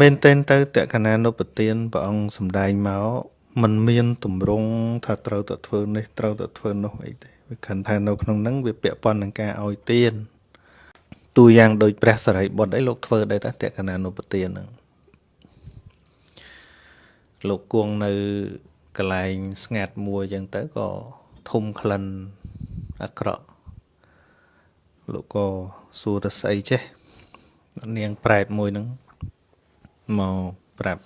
មែនទែនទៅតក្កណានុពទានព្រះអង្គសំដែងមកมันមានតម្រង់ថាត្រូវតែធ្វើនេះត្រូវតែធ្វើនោះអីទេវាខិនថានៅក្នុងហ្នឹងវាពាក់ព័ន្ធនឹងការឲ្យទានទូយ៉ាងដូចព្រះសរិបុត្រអីលោកធ្វើដែរតាតក្កណានុពទានហ្នឹងលោកគង់នៅកន្លែងស្ងាត់មួយអញ្ចឹងទៅក៏ធំក្លិនអាក្រក់លោកក៏សួរទៅស្អីចេះនាងប្រែតមួយហ្នឹង មកប្រាប់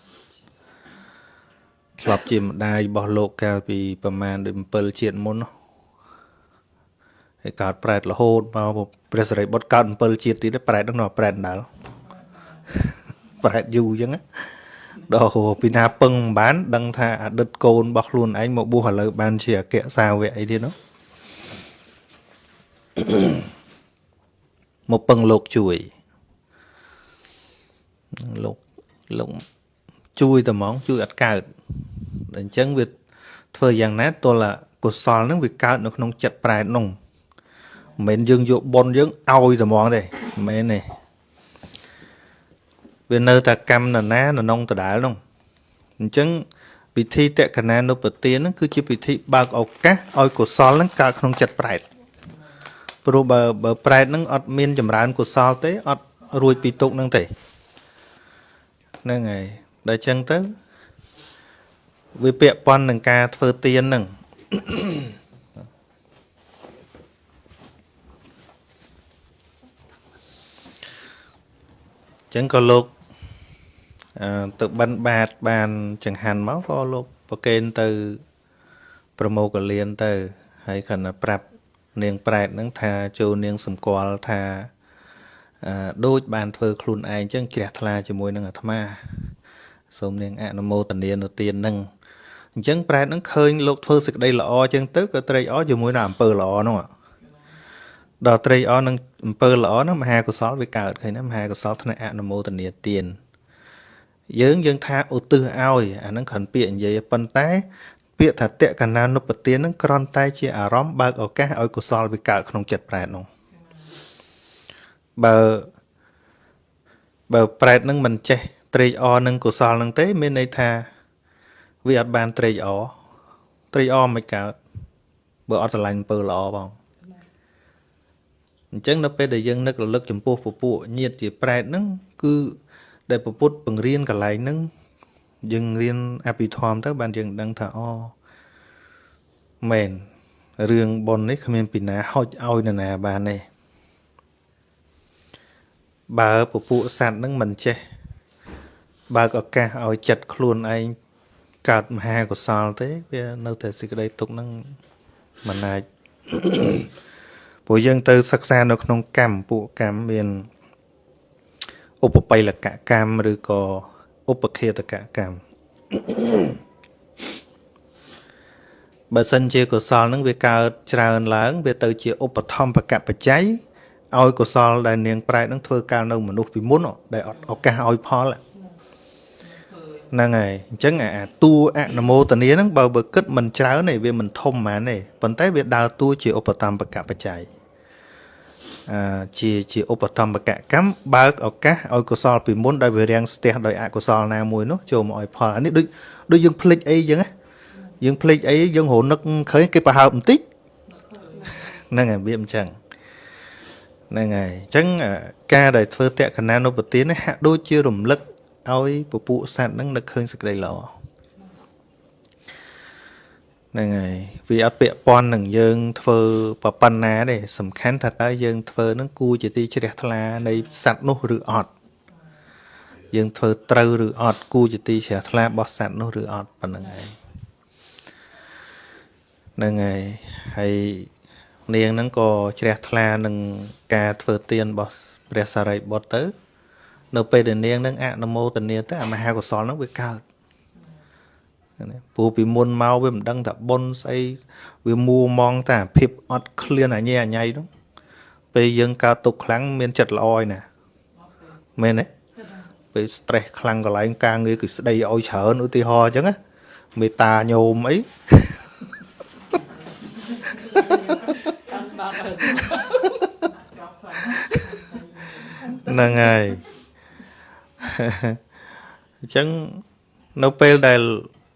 ធ្លាប់ជាម្ដាយរបស់លោកកាលពីប្រមាណដូច7ជាតិមុនហើយកើតប្រែតរហូតមកព្រះសិរីបុត្រកើត7ជាតិទៀតប្រែតហ្នឹងប្រែតដាល់ប្រែតយូរអញ្ចឹងដល់ពីណាពឹងមិនបាន ដឹងថាអតីតកូនរបស់ខ្លួនឯងមកបួសឥឡូវបានជាអគ្គសាវកអីទៀតនោះមកពឹងលោកជួយលោក លោកជួយតែហ្មងជួយអត់កើតអញ្ចឹងវាធ្វើយ៉ាងណាទល់កុសលហ្នឹងវាកើតនៅក្នុងចិត្តប្រែតនោះមិនមែនយើងយកប៉ុនយើងឲ្យតែហ្មងទេមិនមែនទេវានៅតែកម្មនណានៅក្នុងដដែលនោះអញ្ចឹងពិធីតក្កណានុបទានហ្នឹងគឺជាពិធីបើកឱកាសឲ្យកុសលហ្នឹងកើតក្នុងចិត្តប្រែតព្រោះបើបើប្រែតហ្នឹងអត់មានចម្រើនកុសលទេអត់រួចពីទុកហ្នឹងទេ ហ្នឹងហើយដល់ចឹងទៅវាពាក់ព័ន្ធនឹងការធ្វើទៀនហ្នឹងចឹងក៏លោកទៅបិណ្ឌបាតបានចង្ហាន់មកក៏លោកប្រកេនទៅ ប្រមោកលៀនទៅ ហើយគាត់ប្រាប់នាងប្រែតហ្នឹងថាចូលនាងសម្គាល់ថា ដូចបានធ្វើខ្លួនឯងចឹងជ្រះថ្លាជាមួយនឹងអាត្មាសូមនាងអនុមោទនានៅទាននឹងអញ្ចឹងប្រែតនឹងឃើញលោកធ្វើសេចក្តីល្អចឹងទៅក៏ត្រេកអរជាមួយនឹងអំពើល្អនោះដល់ត្រេកអរនឹងអំពើល្អនោះមហាកុសលវាកើតឃើញណាមហាកុសលថ្នាក់អនុមោទនាទានយើងយើងថាឧទ្ទិសឲ្យអាហ្នឹងគ្រាន់ពាក្យនិយាយប៉ុន្តែ ពាក្យថាតកណានុបទានហ្នឹងគ្រាន់តែជាអារម្មណ៍បើកឱកាសឲ្យកុសលវាកើតក្នុងចិត្តប្រែតនោះ បើបើប្រែតនឹងមិនចេះត្រេកអរនឹងកុសលនឹងទេ មានន័យថា វាអត់បានត្រេកអរត្រេកអរមិនកើតបើអត់ស្រឡាញ់អំពើល្អបងអញ្ចឹងនៅពេលដែលយើងនឹករលឹកចំពោះពពួកញាតជាប្រែតហ្នឹងគឺដែលពពុទ្ធបង្រៀនកន្លែងហ្នឹងយើងរៀនអភិធម្មទៅបានយើងដឹងថាអូមែនរឿងប៉ុននេះគ្មានពីណាហុចឲ្យនរណាបានទេ បើពពួកសัตว์នឹងមិនចេះបើកឱកាសឲ្យចិត្តខ្លួនឯងកើតមហាកុសលទេវានៅតែសេចក្តីទុកនឹងមិនអាចព្រោះយើងទៅសិក្សានៅក្នុងកម្មពួកកម្មមានឧបបិលកកម្មឬក៏ឧបខេតកកម្មបើសិនជាកុសលនឹងវាកើតច្រើនឡើង វាទៅជាឧបធម្មបកបច្ច័យ ឲ្យកុសលដែលនាងប្រែតនឹងធ្វើការនៅមនុស្សពីមុនដែលអត់ឱកាសឲ្យផលហ្នឹងហើយអញ្ចឹងអាតួអនុមោទនាហ្នឹងបើបើគិតមិនច្រើនទេវាមិនធំហ្មងទេប៉ុន្តែវាដើរតួជាឧបតំបកបច្ច័យអឺជាជាឧបតំបកកម្មបើកឱកាសឲ្យកុសលពីមុនដោយវារាំងស្ទះដោយអកុសលណាមួយនោះចូលមកឲ្យផលអានេះដូចដូចយើងភ្លេចអីអញ្ចឹងយើងភ្លេចអីយើងរនឹកឃើញគេប្រហើបបន្តិចហ្នឹងហើយវាអញ្ចឹង ហ្នឹងហើយអញ្ចឹងការដែលធ្វើតក្កណានុពទានហាក់ដូចជារំលឹកឲ្យពពួកសត្វហ្នឹងនឹកឃើញសេចក្តីល្អហ្នឹងហើយវាអត់ពាក់ព័ន្ធនឹងយើង ធ្វើប្រប៉ុណ្ណាទេសំខាន់ថាតើយើងធ្វើហ្នឹងគួរជាទីជ្រះថ្លានៃសត្វនោះឬអត់យើងធ្វើត្រូវឬអត់គួរជាទីជ្រះថ្លារបស់សត្វនោះឬអត់ប៉ុណ្្នឹងហើយហ្នឹងហើយហើយ នាងហ្នឹងក៏ជ្រះថ្លានឹងការធ្វើទានរបស់ព្រះសារីបុត្រទៅ នៅពេលដែលនាងហ្នឹងអនុមោទនាទៅអាមហាកុសលហ្នឹងវាកើតពូពីមុនមកវាមិនដឹងថាបុណ្យស្អីវាមួមងតែភាពអត់ឃ្លានអញអញៃនោះពេលយើងកើតទុកខ្លាំងមានចិត្តល្អឯណាមែនទេពេល stress ខ្លាំងកន្លែងការងារគឺស្ដីឲ្យច្រើនឧទាហរណ៍អញ្ចឹងណាមេតាញោមអី ហ្នឹងហើយអញ្ចឹងនៅពេលដែល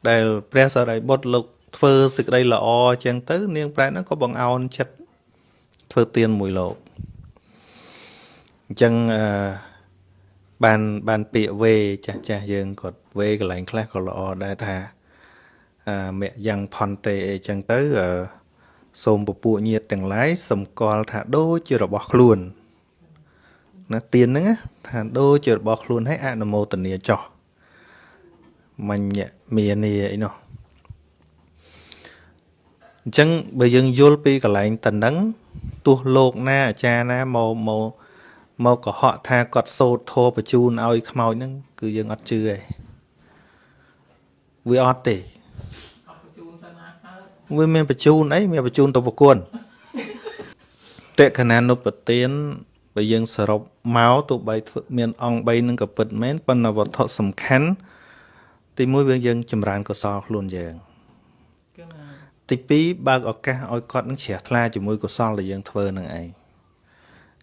ដែលព្រះសរិបុត្រលោកធ្វើសេចក្តីល្អអញ្ចឹងទៅ នាងប្រែតហ្នឹងក៏បង្អោនចិត្តធ្វើទានមួយលោកអញ្ចឹងអឺបានបានពាក្យវេចាស់ចាស់យើងគាត់វេកន្លែងខ្លះក៏ល្អដែរថាអឺមគ្គយ៉ាងផនតេអីចឹងទៅអឺ សូមពពួកញាតទាំងឡាយសម្គាល់ថាដូចជារបស់ខ្លួនណាទៀនហ្នឹងថាដូចជារបស់ខ្លួនឲ្យអនុមោទនាចោះមញ្ញមាននីអីនោះអញ្ចឹងបើយើងយល់ពីកន្លែងតនឹងទោះលោកណាអាចារ្យណាមកមកមកកុហកថាគាត់សោតធោបញ្ជូនឲ្យខ្មោចហ្នឹងគឺយើងអត់ជឿទេវាអត់ទេ វាមានបញ្ជូនអីមានបញ្ជូនទៅប្រគួនតេកណានុបទានបើយើងសរុបមកទោះបីធ្វើមានអង្គ3នឹងក៏ពិតមែនប៉ុន្តែវត្ថុសំខាន់ទីមួយវាយើងចម្រើនកុសលខ្លួនយើងទី2បើកឱកាសឲ្យគាត់នឹងជ្រះថ្លាជាមួយកុសលដែលយើងធ្វើនឹងឯង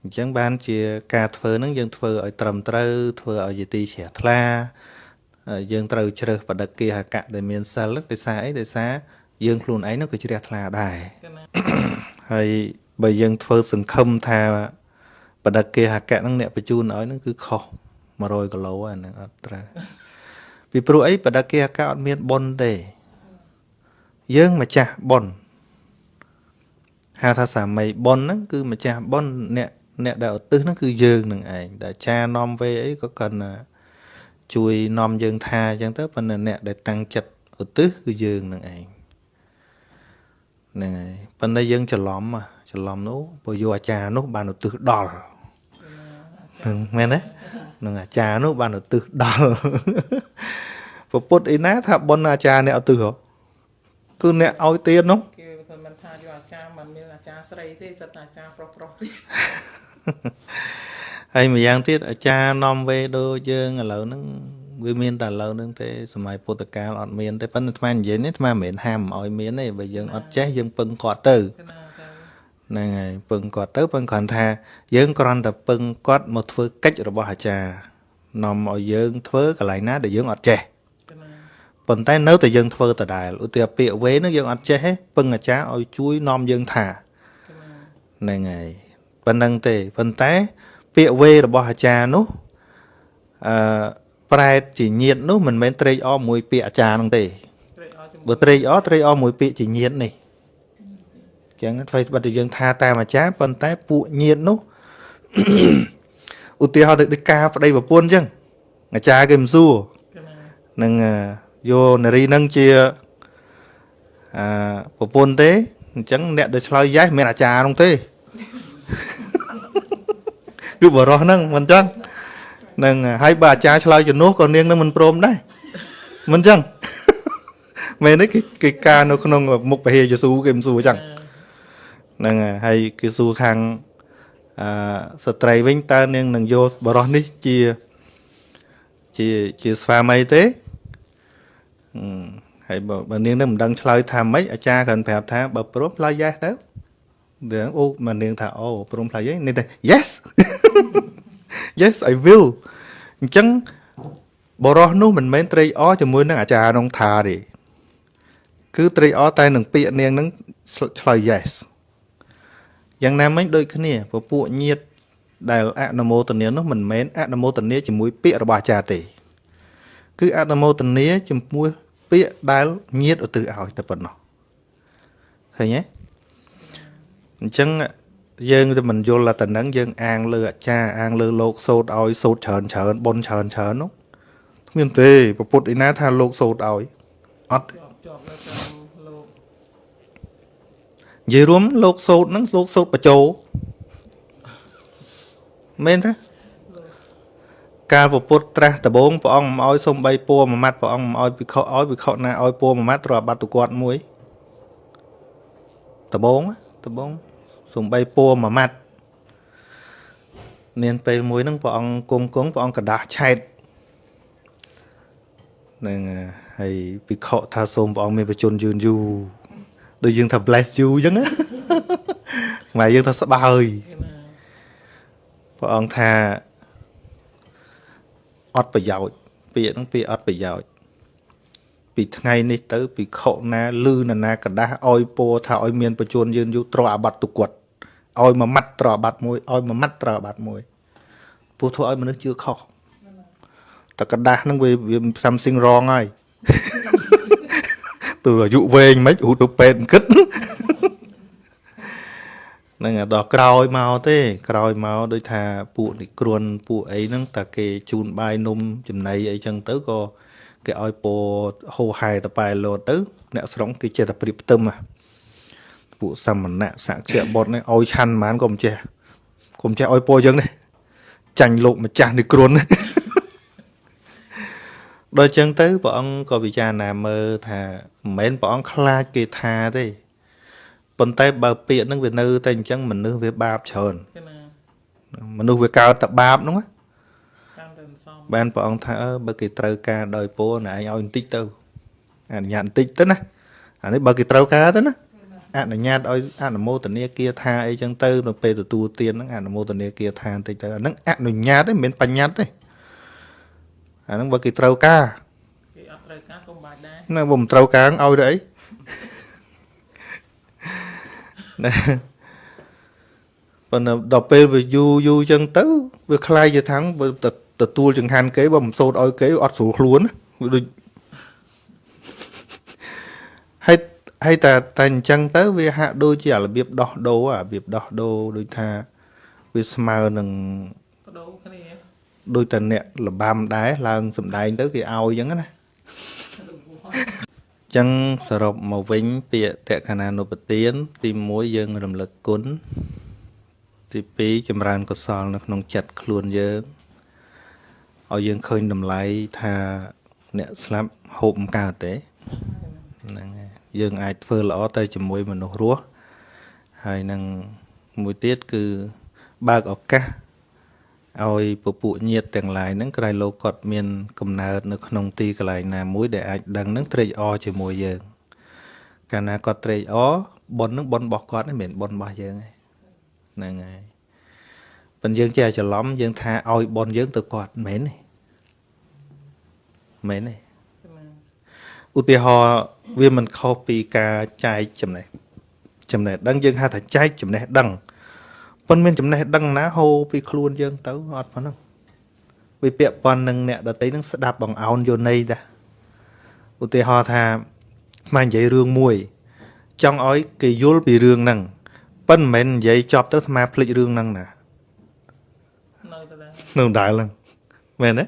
អញ្ចឹងបានជាការធ្វើនឹងយើងធ្វើឲ្យត្រឹមត្រូវធ្វើឲ្យជាទីជ្រះថ្លាយើងត្រូវជ្រើសបដិគាហកៈដែលមានសិលដោយសារអីដោយសារ យើងខ្លួនឯងនោះក៏ជ្រះថ្លាដែរហើយបើយើងធ្វើសង្ឃឹមថាបដិគាហកៈហ្នឹងអ្នកបញ្ជូនឲ្យហ្នឹងគឺខុស100គីឡូអាហ្នឹងអត់ត្រូវពីព្រោះអីបដិគាហកៈអត់មានប៉ុនទេយើងម្ចាស់ប៉ុនហៅថាសាមីប៉ុនហ្នឹងគឺម្ចាស់ប៉ុនអ្នកអ្នកដែលឧទ្ទិសហ្នឹងគឺយើងនឹងឯងដែលចានាំវេអីក៏គាត់ណាជួយនាំយើងថាអញ្ចឹងទៅប៉ុន្តែអ្នកដែលតាំងចិត្តឧទ្ទិសគឺយើងនឹងឯង ហ្នឹងហើយប៉ុន្តែយើងច្រឡំច្រឡំនោះបើយកអាចារ្យនោះបានឧទ្ទិសដល់ហ្នឹងមែនទេនឹងអាចារ្យនោះបានឧទ្ទិសដល់ពពុទ្ធអីណាថាប៉ុនអាចារ្យអ្នកឧទ្ទិសហ៎គឺអ្នកឲ្យទៀននោះគេមិនថាយកអាចារ្យមិនមានអាចារ្យស្រីទេសិតតែអាចារ្យប្រុសប្រុសទេហើយម្យ៉ាងទៀតអាចារ្យនាំវេដូចយើងឥឡូវហ្នឹង វាមានតែឥឡូវហ្នឹងទេសម័យពុទ្ធកាលអត់មានទេប៉ុន្តែអាត្មានិយាយនេះអាត្មាមិនមែនហាមឲ្យមានទេបើយើងអត់ចេះយើងពឹងគាត់ទៅហ្នឹងហើយពឹងគាត់ទៅពឹងគ្រាន់ថាយើងគ្រាន់តែពឹងគាត់មកធ្វើកិច្ចរបស់អាចារ្យនាំឲ្យយើងធ្វើកន្លែងណាដែលយើងអត់ចេះប៉ុន្តែនៅតែយើងធ្វើដដែលឧទាហរណ៍ពាក្យវេនឹងយើងអត់ចេះទេពឹងអាចារ្យឲ្យជួយនាំយើងថាហ្នឹងហើយប៉ុណ្្នឹងទេប៉ុន្តែពាក្យវេរបស់អាចារ្យនោះអឺ ប្រែតជាញាតនោះមិនមែនត្រេកអរមួយពាក្យអាចារ្យនោះទេបើត្រេកអរត្រេកអរមួយពាក្យជាញាតនេះចឹងធ្វើបិទយើងថាតាមអាចារ្យប៉ុន្តែពួកញាតនោះឧទាហរណ៍ទៅដូចការប្តីប្រពន្ធចឹងអាចារ្យគេមិនសួរនឹងយកនារីនឹងជាអឺប្រពន្ធទេអញ្ចឹងអ្នកដែលឆ្លើយយ៉េសមានអាចារ្យនោះទេគឺបរោះហ្នឹងមិនចឹង នឹងហើយបើអាចារ្យឆ្លើយជំនួសក៏នាងនឹងមិនព្រមដែរមិនចឹងមែនទេគេគេការនៅក្នុងមុខពហិយេស៊ូគេមិនសួរចឹងហ្នឹងហើយគេសួរខាងអឺស្ត្រីវិញតើនាងនឹងយកបរោះនេះជាជាជាស្វាមីទេហើយបើបើនាងនឹងមិនដឹងឆ្លើយថាម៉េចអាចារ្យគ្រាន់ប្រាប់ថាបើព្រមឆ្លើយ yes ទៅវាអូមកនាងថាអូព្រមឆ្លើយយេនាងថា yes yes i will អញ្ចឹងបរោះនោះមិនមែនត្រេកអរជាមួយនឹងអាចារ្យនងថាទេគឺត្រេកអរតែនឹងពាក្យនាងនឹងឆ្លើយ yes យ៉ាងណាមិញដូចគ្នាពពួកញាតដែលអនុមោទនានោះមិនមែនអនុមោទនាជាមួយពាក្យរបស់អាចារ្យទេ គឺអនុមោទនាចំពោះពាក្យដែលញាតឧទ្ទិសឲ្យតែប៉ុណ្ណោះឃើញទេអញ្ចឹង យើងទៅមិនយល់តែនឹងយើងអាងលើអាចារ្យអាងលើលោកសោតឲ្យសោតច្រើនច្រើនប៉ុនច្រើនច្រើននោះគ្មានទេពពុទ្ធឯណាថាលោកសោតឲ្យអត់ជាប់នៅតាមលោកនិយាយរួមលោកសោតហ្នឹងលោកសោតបច្ចោមែនទេកាលពពុទ្ធត្រាស់ដំបងព្រះអង្គមិនឲ្យសុំបីពួរមួយម៉ាត់ព្រះអង្គមិនឲ្យភិក្ខុឲ្យភិក្ខុណាឲ្យពួរមួយម៉ាត់ត្រូវអាបត្តិទៅគាត់មួយដំបងដំបង សំបីពួរមួយម៉ាត់មានពេលមួយហ្នឹងព្រះអង្គគង់គង់ព្រះអង្គកដាស់ឆែតនឹងហើយភិក្ខុថាសូមព្រះអង្គមានបជនយឺនយូរដូចយើងថា bless you អញ្ចឹងខ្មែរយើងថាស្បើយព្រះអង្គថាអត់ប្រយោជន៍ពាក្យហ្នឹងពាក្យអត់ប្រយោជន៍ពីថ្ងៃនេះទៅពីខុណាលឺនរណាកដាស់ឲ្យពោថាឲ្យមានបញ្ជនยืนយូរត្រអាបត្តិទុគាត់ ឲ្យមួយម៉ាត់ត្រអាបត្តិមួយឲ្យមួយម៉ាត់ត្រអាបត្តិមួយពោះធ្វើឲ្យមនុស្សជឿខុសតែกระដាស់ហ្នឹងវាវា something wrong ហើយ ទៅអាយុវែងមិនហូតទៅពេទ្យគិតហ្នឹងហើយដល់ក្រោយមកទេ ក្រោយមកដូចថាពួកនិគ្រុនពួកអីហ្នឹងតែគេជូនបាយនំចំណីអីចឹងទៅក៏គេឲ្យពោហោហែតប៉ែលោតទៅ អ្នកស្រុងគេចេះតែព្រៀបផ្ទឹមហ่ะ ពួកសមណៈសក្យបុត្រនេះឲ្យឆាន់ហ្មងក៏មិនចេះក៏មិនចេះឲ្យពោចឹងដែរចាញ់លោកម្ចាស់និគ្រុនដល់ចឹងទៅព្រះអង្គក៏ពិចារណាមើលថាមិនមែនព្រះអង្គខ្លាចគេថាទេប៉ុន្តែបើពាក្យហ្នឹងវានៅតែអញ្ចឹងមនុស្សវាបាបច្រើនគឺណាមនុស្សវាកើតតែបាបហ្នឹងណាតាមទៅសំបានព្រះអង្គថាអឺបើគេត្រូវការដោយពរណែឯងឲ្យបន្តិចទៅអនុញ្ញាតបន្តិចទៅណាអានេះបើគេត្រូវការទៅណា អនុញ្ញាតឲ្យអនុមោទនាគាថាអីចឹងទៅនៅពេលទទួលទានហ្នឹងអនុមោទនាគាថាបន្តិចទៅអាហ្នឹងអនុញ្ញាតទេមិនមែនបញ្ញត្តិទេអាហ្នឹងបើគេត្រូវការ គេអត់ត្រូវការកុំបាច់ដែរ ណាបើមិនត្រូវការឲ្យទៅអីណាប៉ុន្តែដល់ពេលវាយូរយូរចឹងទៅ វាคล้ายជាថាងបើទៅទទួលចង្ហាន់គេបើមិនសូត្រឲ្យគេអត់ស្រួលខ្លួនណាវាដូច ហើយហើយតែតែអញ្ចឹងទៅវាហាក់ដូចជាអារបៀបដោះដូរអារបៀបដោះដូរដូចថាវាស្មើនឹងបដូរគ្នាដូចតែអ្នកលបាំដែរឡើងសម្ដែងទៅគេឲ្យអញ្ចឹងណាចឹងសរុបមកវិញពាក្យតក្កណានុពទាន ទី1យើងរំលឹកគុណទី2ចម្រើនកុសល នៅក្នុងចិត្តខ្លួនយើងឲ្យយើងឃើញតម្លៃថាអ្នកស្លាប់ហូបមិនកើតទេហ្នឹងហើយ យើងអាចធ្វើល្អទៅជាមួយមនុស្សរស់ហើយនឹងមួយទៀតគឺបើកឱកាសឲ្យពពួកញាតទាំងឡាយហ្នឹងក្រៃលោកគាត់មានកំណើតនៅក្នុងទីកន្លែងណាមួយដែលអាចដឹងហ្នឹងត្រេកអរជាមួយយើង កាលណាគាត់ត្រេកអរប៉ុនហ្នឹងប៉ុនរបស់គាត់ហ្នឹងមិនមែនប៉ុនរបស់យើងទេហ្នឹងហើយប៉ុន្តែយើងចេះច្រឡំយើងថាឲ្យប៉ុនយើងទៅគាត់មិនមែនទេមិនមែនទេគឺណា ឧទាហរណ៍វាមិនខុសពីការចែកចំណេះចំណេះដឹងយើងហៅថាចែកចំណេះដឹងប៉ុន្តែមានចំណេះដឹងណាហូរពីខ្លួនយើងទៅអត់ប៉ុណ្ណឹងវាពាក់ព័ន្ធនឹងអ្នកដតីនឹងស្ដាប់បងអោនយោន័យតាឧទាហរណ៍ថាស្មាននិយាយរឿងមួយ ចង់ឲ្យគេយល់ពីរឿងហ្នឹងប៉ុន្តែមិនមែននិយាយចប់ទៅស្មាភ្លេចរឿងហ្នឹងណានៅទៅដែរនៅដដែលហ្នឹងមែនទេ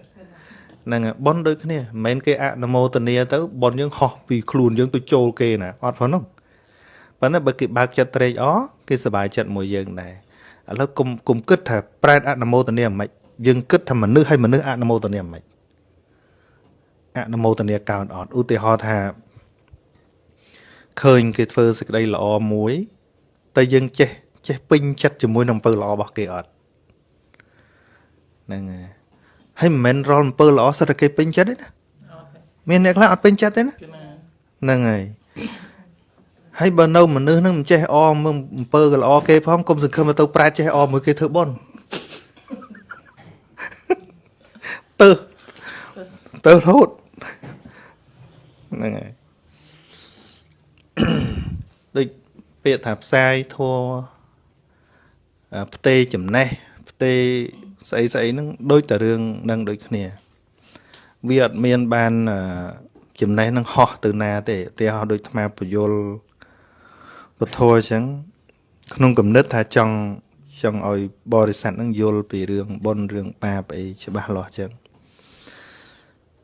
ហ្នឹងហើយប៉ុនដូចគ្នាមិនមែនគេអនុមោទនាទៅប៉ុនយើងហោះពីខ្លួនយើងទៅចូលគេណាអត់ផងហ្នឹងប៉ុន្តែបើគេបើកចិត្តត្រេកអរគេសប្បាយចិត្តមួយយើងដែរឥឡូវគុំគុំគិតថាប្រែតអនុមោទនាមិនយើងគិតថាមនុស្សឲ្យមនុស្សអនុមោទនាមិនអនុមោទនាកោនអត់ឧទាហរណ៍ថាឃើញគេធ្វើសេចក្តីល្អមួយតែយើងចេះចេះពេញចិត្តជាមួយនឹងអំពើល្អរបស់គេអត់ហ្នឹងហើយ ហើយមិនមែនរាល់អំពើល្អសិតតែគេពេញចិត្តទេណាអត់ទេមានអ្នកខ្លះអត់ពេញចិត្តទេណាគឺណាហ្នឹងហើយហើយបើនៅមនុស្សហ្នឹងមិនចេះអមើលអំពើក៏ល្អគេផងកុំសង្ឃឹមថាទៅប្រែតចេះអមួយគេធ្វើបន់ទៅទៅរហូតហ្នឹងហើយដូចពាក្យថាផ្សាយធัวផ្ទេចំណេះផ្ទេ ស្អីស្អីហ្នឹងដូចតែរឿងហ្នឹងដូចគ្នា វាអត់មានបានអឺចំណេះនឹងហោះទៅណាទេឧទាហរណ៍ដូចអាត្មាពយលពធអញ្ចឹងក្នុងគំនិតថាចង់ចង់ឲ្យបរិស័ទនឹងយល់ពីរឿងបុណ្យរឿងបាបអីច្បាស់លាស់អញ្ចឹង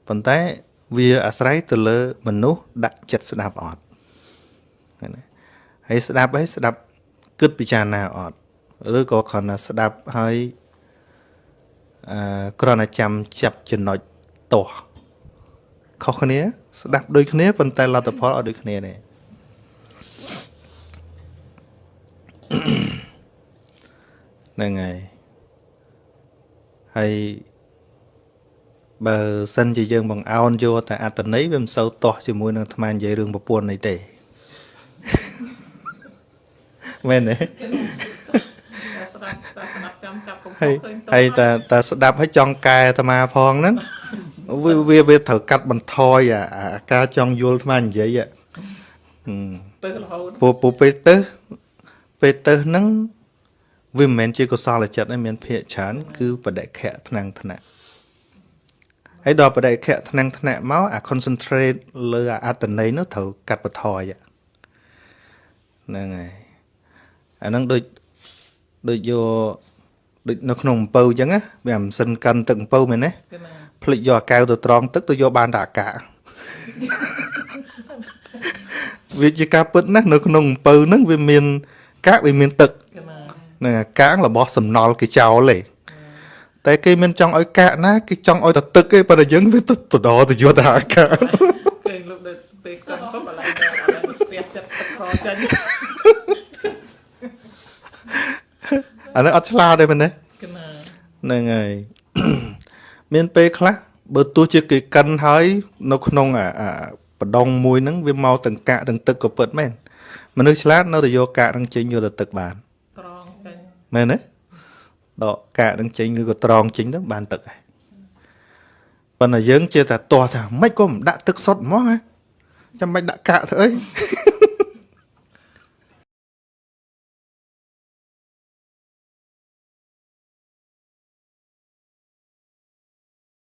ប៉ុន្តែវាអាស្រ័យទៅលើមនុស្សដាក់ចិត្តស្ដាប់អត់ឃើញទេហើយស្ដាប់ហើយស្ដាប់គិតពិចារណាអត់ឬក៏គ្រាន់តែស្ដាប់ហើយ អឺគ្រាន់តែចាំចាប់ចំណុចតោះខុសគ្នា ស្ដាប់ដូចគ្នាប៉ុន្តែលទ្ធផលអត់ដូចគ្នាទេហ្នឹងហើយហើយបើសិនជាយើងបង្អោនយកតែអត្តន័យវាមិនសូវទាស់ជាមួយនឹងអាត្មានិយាយរឿងប្រពន្ធនេះទេមែនទេតែស្ដាប់តែស្ដាប់ ចាំចាប់កុំខុហើយសឃើញតោះហើយតែតែស្ដាប់ឲ្យចង់កែអាត្មាផងហ្នឹងវាវាវាត្រូវកាត់បន្ថយអាអាការចង់យល់ថ្មនិយាយហ៎ហឹមទៅរហូតពូពូពេលទៅពេលទៅហ្នឹងវាមិនមែនជាកុសលចិត្តទេមានភាកច្រើនគឺបដិខៈថ្នាំងថ្នាក់ហើយដល់បដិខៈថ្នាំងថ្នាក់មកអា concentrate លើអាអត្តន័យនោះត្រូវកាត់បន្ថយហ្នឹងហើយអាហ្នឹងដូចដូចយក ដូចនៅក្នុងអំពៅអញ្ចឹងណាវាអាម៉ាស៊ីនកាន់ទឹកអំពៅមែនទេគឺណាភ្លេចយកអាកែវទៅត្រង់ទឹកទៅយកបានតែអាកាវាជាការពិតណាស់នៅក្នុងអំពៅហ្នឹងវាមានកាកវាមានទឹកគឺណាហ្នឹងអាកាករបស់សំណល់គេចោលទេតែគេមិនចង់ឲ្យកាកណាគេចង់ឲ្យតែទឹកទេប៉ុន្តែយើងវាទៅបដរទៅយកតែអាកាកឃើញលោកដូចពេលកាន់ពុបឥឡូវឥឡូវស្ទះចិត្តទឹកខចេញ អានេះអត់ឆ្លាតទេមែនទេគឺណាហ្នឹងហើយមានពេលខ្លះបើទោះជាគេកិនហើយ នៅក្នុងអាអាបដងមួយហ្នឹងវាមកទាំងកាកទាំងទឹកក៏ពិតមែនមនុស្សឆ្លាតនៅតែយកកាកហ្នឹងចេញយកទៅទឹកបានត្រង់ចេញមែនទេដកកាកហ្នឹងចេញឬក៏ត្រងចេញទៅបានទឹកហើយប៉ុន្តែយើងជាតែទាស់ថាមិនក៏មិនដាក់ទឹកសុទ្ធហ្មងហ៎ចាំមិនដាក់កាកធ្វើអី